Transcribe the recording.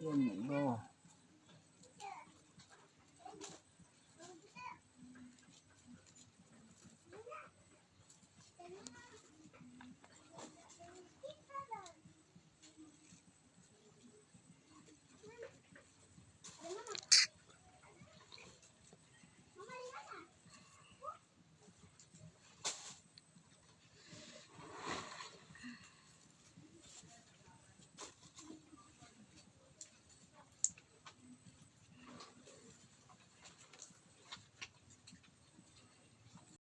Yan ngủ đồ